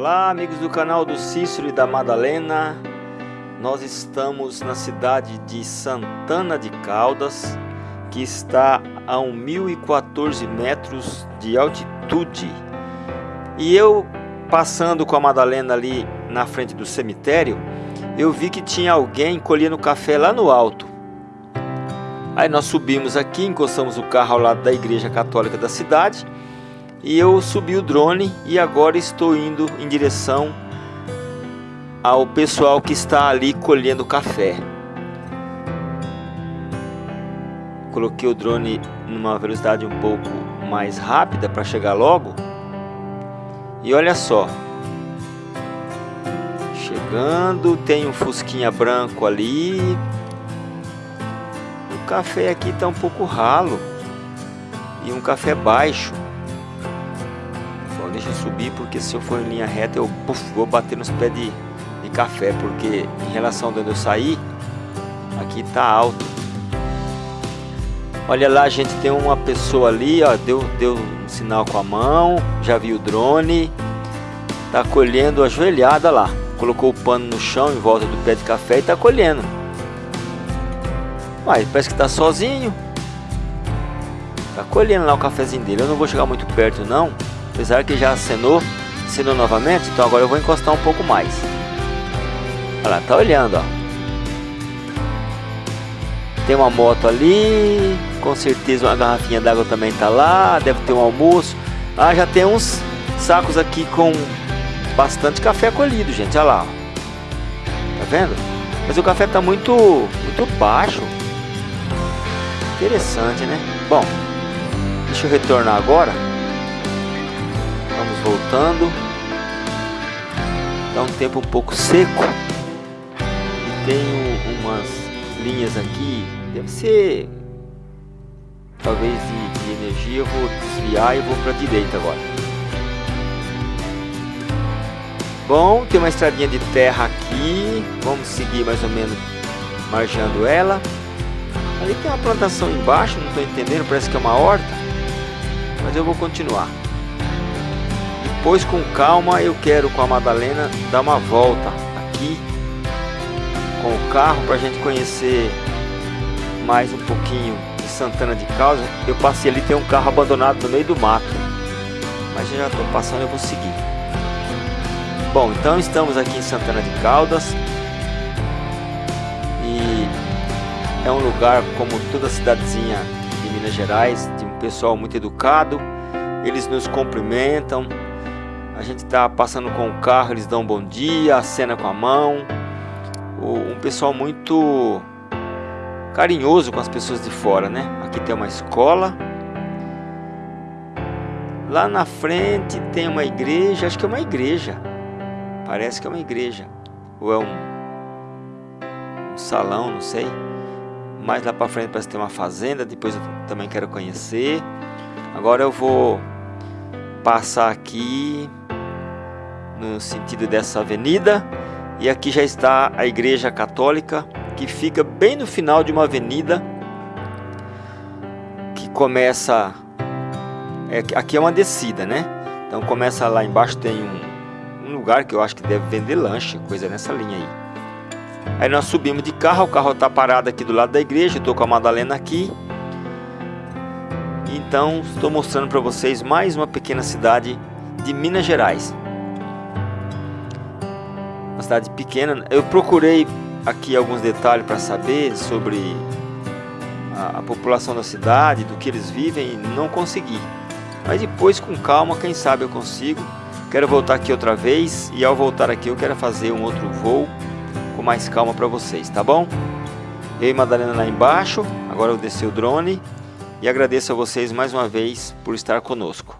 Olá amigos do canal do Cícero e da Madalena. Nós estamos na cidade de Santana de Caldas Que está a 1014 metros de altitude. E eu passando com a Madalena ali na frente do cemitério Eu vi que tinha alguém colhendo café lá no alto. Aí nós subimos aqui, encostamos o carro ao lado da igreja católica da cidade e eu subi o drone e agora estou indo em direção ao pessoal que está ali colhendo café. Coloquei o drone numa velocidade um pouco mais rápida para chegar logo. E olha só. Chegando, tem um fusquinha branco ali. O café aqui está um pouco ralo. E um café baixo deixa eu subir porque se eu for em linha reta eu puff, vou bater nos pés de, de café porque em relação a onde eu saí aqui tá alto. Olha lá gente tem uma pessoa ali ó deu, deu um sinal com a mão já vi o drone tá colhendo ajoelhada lá. Colocou o pano no chão em volta do pé de café e tá colhendo. Uai, parece que tá sozinho. Tá colhendo lá o cafezinho dele. Eu não vou chegar muito perto não Apesar que já acenou, acenou novamente, então agora eu vou encostar um pouco mais. Olha lá, tá olhando, ó. Tem uma moto ali, com certeza uma garrafinha d'água também tá lá, deve ter um almoço. Ah, já tem uns sacos aqui com bastante café colhido, gente, olha lá. Tá vendo? Mas o café tá muito, muito baixo. Interessante, né? Bom, deixa eu retornar agora voltando. Tá um tempo um pouco seco. E tenho umas linhas aqui. Deve ser talvez de, de energia. Eu vou desviar e vou para a direita agora. Bom, tem uma estradinha de terra aqui. Vamos seguir mais ou menos margeando ela. Ali tem uma plantação embaixo, não estou entendendo, parece que é uma horta. Mas eu vou continuar. Depois com calma eu quero com a Madalena dar uma volta aqui com o carro para a gente conhecer mais um pouquinho de Santana de Caldas. Eu passei ali, tem um carro abandonado no meio do mato. Mas já estou passando, eu vou seguir. Bom, então estamos aqui em Santana de Caldas. E é um lugar como toda cidadezinha de Minas Gerais, de um pessoal muito educado. Eles nos cumprimentam, a gente está passando com o carro, eles dão um bom dia, acena com a mão. Um pessoal muito carinhoso com as pessoas de fora, né? Aqui tem uma escola. Lá na frente tem uma igreja, acho que é uma igreja. Parece que é uma igreja. Ou é um, um salão, não sei. Mais lá para frente parece ter uma fazenda, depois eu também quero conhecer. Agora eu vou passar aqui no sentido dessa avenida. E aqui já está a igreja católica que fica bem no final de uma avenida que começa é, aqui é uma descida né? Então começa lá embaixo tem um, um lugar que eu acho que deve vender lanche coisa nessa linha aí. Aí nós subimos de carro o carro está parado aqui do lado da igreja estou com a Madalena aqui. Então estou mostrando para vocês mais uma pequena cidade de Minas Gerais uma cidade pequena. Eu procurei aqui alguns detalhes para saber sobre a, a, população da cidade, do que eles vivem, e não consegui. Mas depois, com calma, quem sabe eu consigo. Quero voltar aqui outra vez e ao voltar aqui eu quero fazer um outro voo com mais calma para vocês, tá bom? Eu e Madalena lá embaixo, agora eu desci o drone e agradeço a vocês mais uma vez por estar conosco.